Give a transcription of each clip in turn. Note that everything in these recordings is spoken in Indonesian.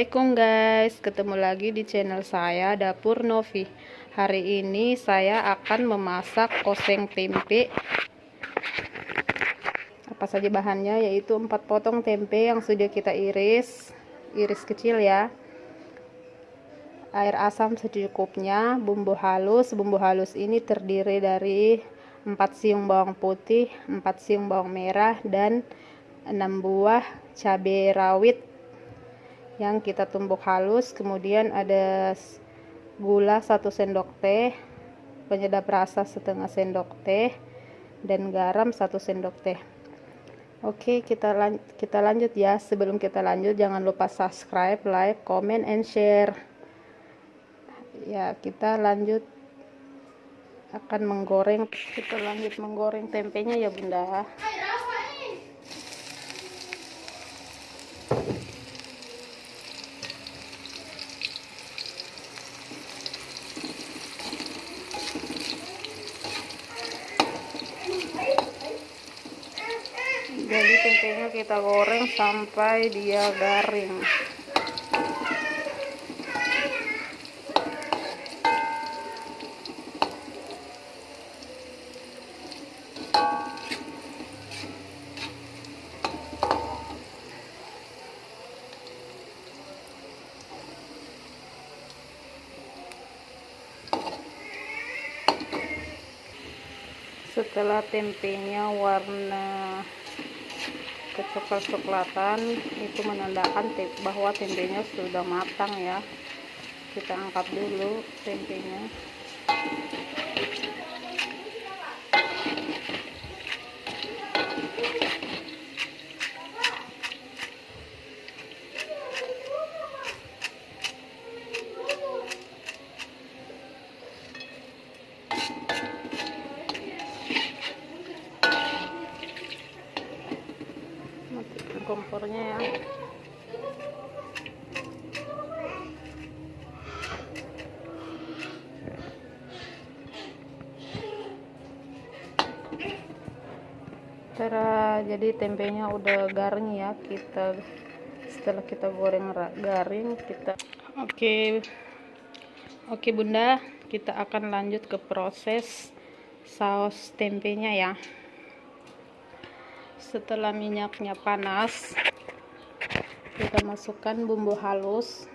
Assalamualaikum guys. Ketemu lagi di channel saya Dapur Novi. Hari ini saya akan memasak oseng tempe. Apa saja bahannya? Yaitu 4 potong tempe yang sudah kita iris. Iris kecil ya. Air asam secukupnya Bumbu halus. Bumbu halus ini terdiri dari 4 siung bawang putih 4 siung bawang merah dan 6 buah cabai rawit yang kita tumbuk halus kemudian ada gula 1 sendok teh penyedap rasa setengah sendok teh dan garam 1 sendok teh. Oke kita lan kita lanjut ya. Sebelum kita lanjut jangan lupa subscribe like comment and share. Ya kita lanjut. Akan menggoreng kita lanjut menggoreng tempenya ya bunda jadi tempenya kita goreng sampai dia garing. Setelah tempenya warna kecoklat-coklatan itu menandakan bahwa tempenya sudah matang ya. Kita angkat dulu tempenya kompornya ya. Cara jadi tempenya udah garing ya kita setelah kita goreng garing kita oke. Okay. oke okay, bunda. Kita akan lanjut ke proses saus tempenya ya setelah minyaknya panas kita masukkan bumbu halus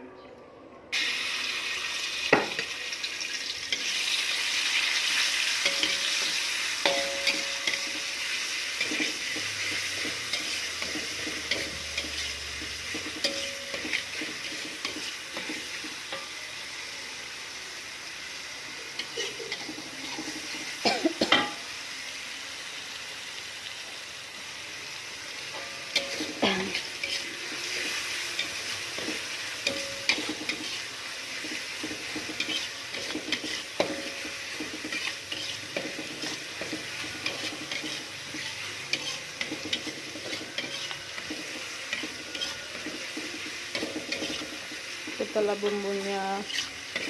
setelah bumbunya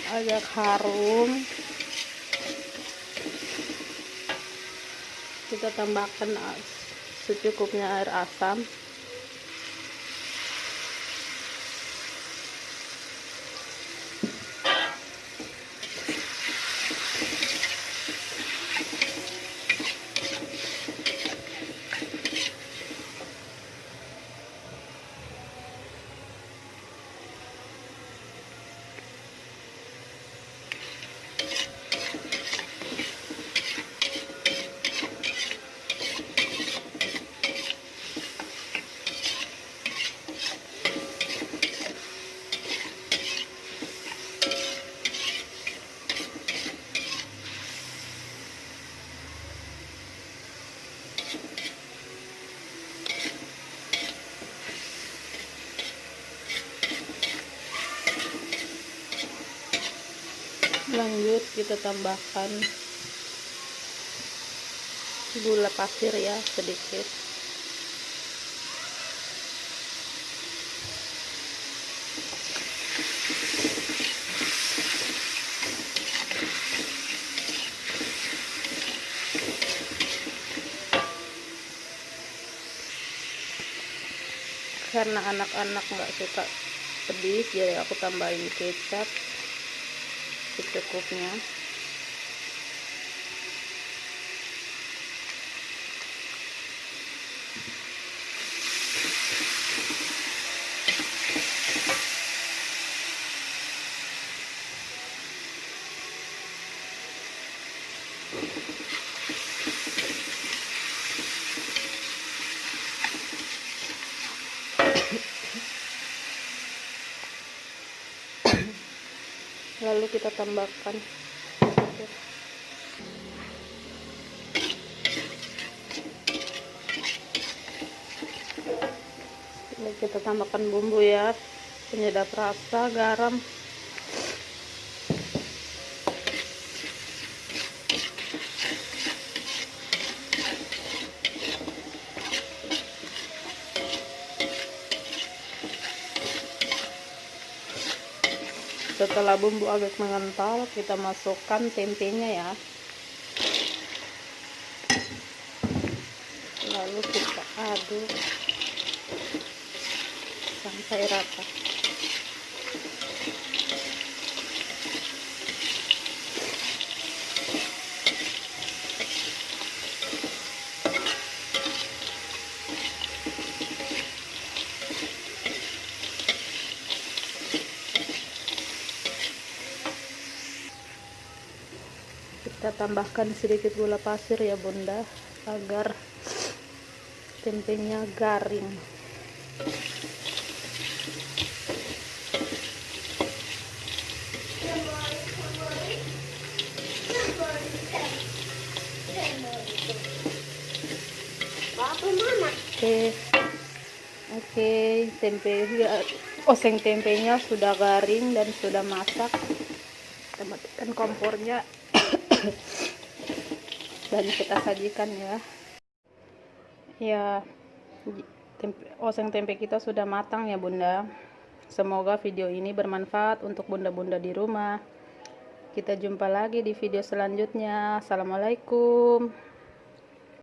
agak harum kita tambahkan secukupnya air asam lanjut kita tambahkan gula pasir ya sedikit. Karena anak-anak nggak suka pedis jadi aku tambahin kecap secukupnya lalu kita tambahkan. Kita tambahkan bumbu ya. Penyedap rasa garam setelah bumbu agak mengental kita masukkan tempenya ya. Lalu kita aduk sampai rata kita tambahkan sedikit gula pasir ya bunda agar tempenya garing. Oke. Oke tempe oseng tempenya sudah garing dan sudah masak. Kita matikan kompornya dan kita sajikan ya. Ya tempe, oseng tempe kita sudah matang ya bunda. Semoga video ini bermanfaat untuk bunda-bunda di rumah. Kita jumpa lagi di video selanjutnya. Assalamualaikum